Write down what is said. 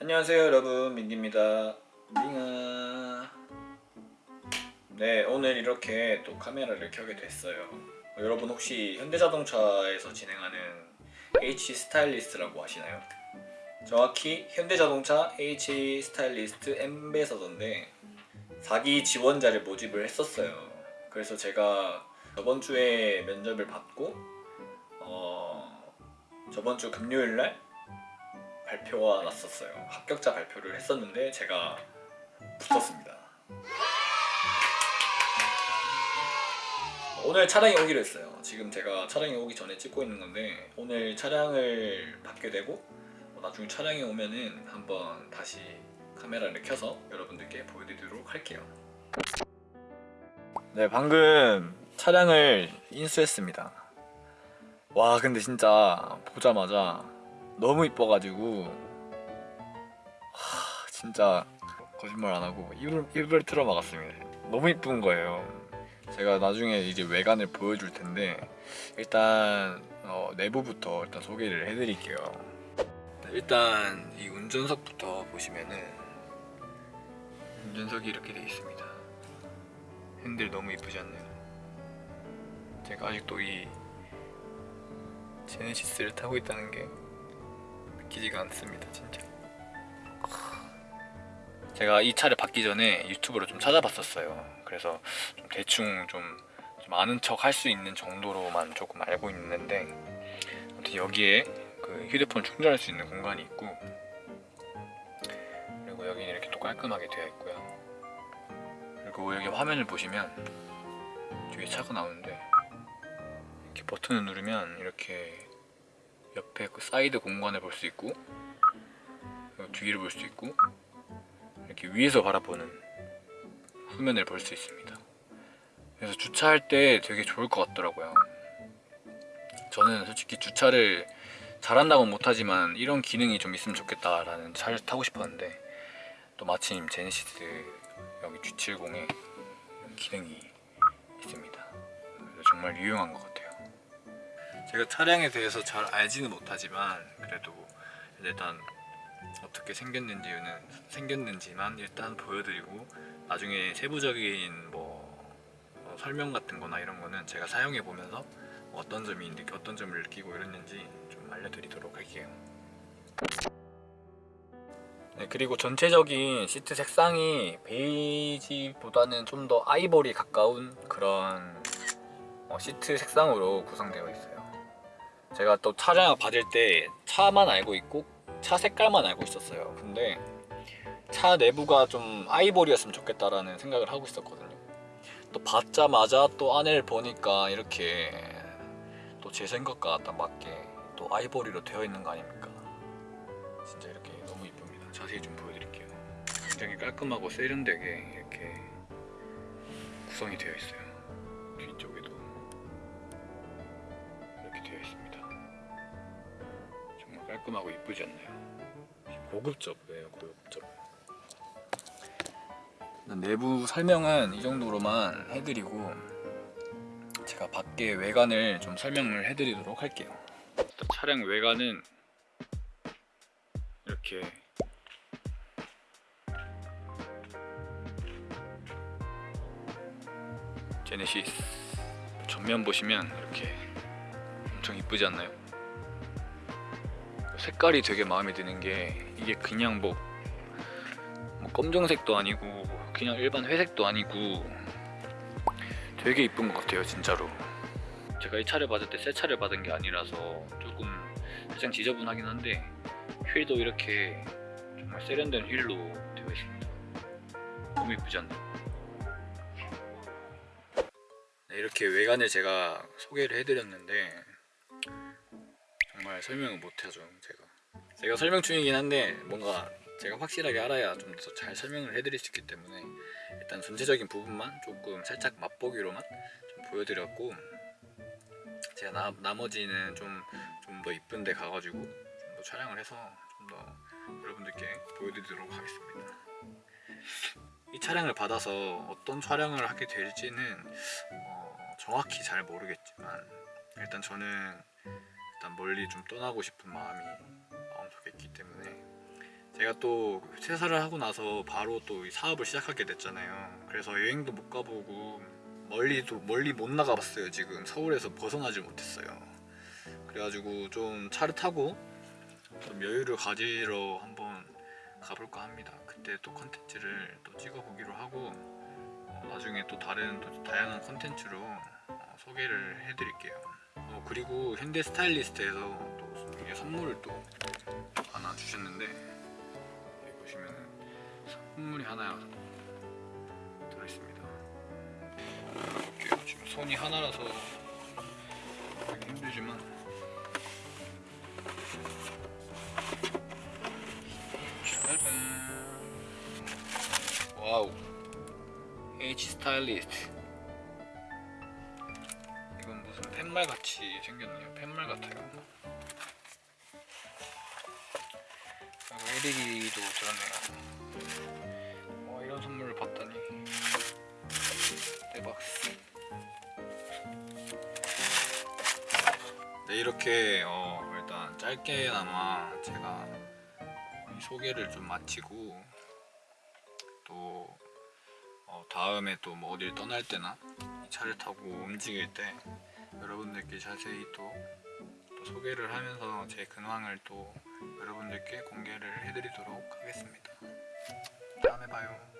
안녕하세요 여러분. 민기입니다. 밍아 네 오늘 이렇게 또 카메라를 켜게 됐어요. 어, 여러분 혹시 현대자동차에서 진행하는 H 스타일리스트라고 아시나요? 정확히 현대자동차 H 스타일리스트 엠베서더인데 4기 지원자를 모집을 했었어요. 그래서 제가 저번 주에 면접을 받고 어, 저번 주 금요일 날 발표가 났었어요. 합격자 발표를 했었는데 제가 붙었습니다. 오늘 차량이 오기로 했어요. 지금 제가 차량이 오기 전에 찍고 있는 건데 오늘 차량을 받게 되고 어, 나중에 차량이 오면은 한번 다시 카메라를 켜서 여러분들께 보여드리도록 할게요. 네, 방금 차량을 인수했습니다. 와, 근데 진짜 보자마자 너무 이뻐가지고. 하, 진짜 거짓말 안하고 입을, 입을 틀어 막았습니다. 너무 이쁜 거예요. 제가 나중에 이제 외관을 보여줄 텐데 일단 어, 내부부터 일단 소개를 해드릴게요. 일단 이 운전석부터 보시면은 운전석이 이렇게 되어 있습니다. 핸들 너무 이쁘지 않나요? 제가 아직도 이 제네시스를 타고 있다는 게 믿기지가 않습니다 진짜. 제가 이 차를 받기 전에 유튜브로 좀 찾아봤었어요. 그래서 좀 대충 좀, 좀 아는 척 할 수 있는 정도로만 조금 알고 있는데 아무튼 여기에 그 휴대폰 충전할 수 있는 공간이 있고 그리고 여기는 이렇게 또 깔끔하게 되어 있고요. 그리고 여기 화면을 보시면 뒤에 차가 나오는데 이렇게 버튼을 누르면 이렇게 옆에 그 사이드 공간을 볼 수 있고 뒤를 볼 수 있고 이렇게 위에서 바라보는 후면을 볼 수 있습니다. 그래서 주차할 때 되게 좋을 것 같더라고요. 저는 솔직히 주차를 잘한다고 못하지만 이런 기능이 좀 있으면 좋겠다라는 차를 타고 싶었는데 또 마침 제네시스 여기 G70에 이런 기능이 있습니다. 그래서 정말 유용한 것 같아요 제가 차량에 대해서 잘 알지는 못하지만 그래도 일단 어떻게 생겼는지는 생겼는지만 일단 보여드리고 나중에 세부적인 뭐 어, 설명 같은 거나 이런 거는 제가 사용해 보면서 어떤 점이 어떤 점을 느끼고 이랬는지 좀 알려드리도록 할게요. 네, 그리고 전체적인 시트 색상이 베이지보다는 좀 더 아이보리 가까운 그런 어, 시트 색상으로 구성되어 있어요 제가 또 차량을 받을 때 차만 알고 있고 차 색깔만 알고 있었어요. 근데 차 내부가 좀 아이보리였으면 좋겠다라는 생각을 하고 있었거든요. 또 받자마자 또 안을 보니까 이렇게 또 제 생각과 딱 맞게 또 아이보리로 되어 있는 거 아닙니까? 진짜 이렇게 너무 이쁩니다. 자세히 좀 보여드릴게요. 굉장히 깔끔하고 세련되게 이렇게 구성이 되어 있어요. 뒤쪽에도 깔끔하고 이쁘지 않나요? 고급져예요 고급져 내부 설명은 이 정도로만 해드리고 제가 밖에 외관을 좀 설명을 해드리도록 할게요 차량 외관은 이렇게 제네시스 전면 보시면 이렇게 엄청 이쁘지 않나요? 색깔이 되게 마음에 드는 게 이게 그냥 뭐, 뭐 검정색도 아니고 그냥 일반 회색도 아니고 되게 이쁜 것 같아요 진짜로 제가 이 차를 받을 때 새 차를 받은 게 아니라서 조금 살짝 지저분하긴 한데 휠도 이렇게 정말 세련된 휠로 되어 있습니다 너무 이쁘지 않나요? 네, 이렇게 외관을 제가 소개를 해드렸는데 정말 설명을 못하죠 제가. 제가 설명 중이긴 한데 뭔가 제가 확실하게 알아야 좀 더 잘 설명을 해드릴 수 있기 때문에 일단 전체적인 부분만 조금 살짝 맛보기로만 좀 보여드렸고 제가 나, 나머지는 좀 좀 더 이쁜 데 가가지고 좀 더 촬영을 해서 좀 더 여러분들께 보여드리도록 하겠습니다. 이 차량을 받아서 어떤 촬영을 하게 될지는 어, 정확히 잘 모르겠지만 일단 저는 일단 멀리 좀 떠나고 싶은 마음이 제가 또 퇴사를 하고 나서 바로 또이 사업을 시작하게 됐잖아요. 그래서 여행도 못 가보고 멀리도 멀리 못 나가봤어요. 지금 서울에서 벗어나질 못했어요. 그래가지고 좀 차를 타고 좀 여유를 가지러 한번 가볼까 합니다. 그때 또 컨텐츠를 또 찍어보기로 하고 어, 나중에 또 다른 또 다양한 컨텐츠로 어, 소개를 해드릴게요. 어, 그리고 현대 스타일리스트에서 또 선물을 또 하나 주셨는데 여기 보시면은 선물이 하나 들어있습니다. 지금 손이 하나라서 하기 힘들지만. 짜잔. 와우. H 스타일리스트 팻말 같이 생겼네요. 팻말 같아요. 그리고 LED도 들었네요. 와 이런 선물을 받다니 대박. 네 이렇게 어, 일단 짧게나마 제가 이 소개를 좀 마치고 또 어, 다음에 또 뭐 어딜 떠날 때나 이 차를 타고 움직일 때 여러분들께 자세히 또, 또 소개를 하면서 제 근황을 또 여러분들께 공개를 해드리도록 하겠습니다. 다음에 봐요.